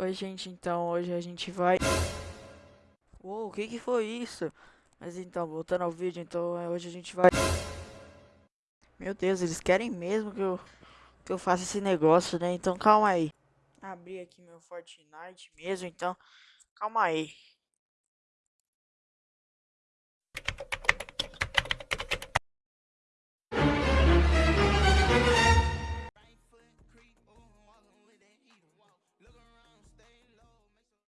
Oi, gente, então hoje a gente vai. Uou, o que que foi isso? Mas então, voltando ao vídeo, então hoje a gente vai. Meu Deus, eles querem mesmo que eu, que eu faça esse negócio, né? Então calma aí. Abri aqui meu Fortnite mesmo, então calma aí.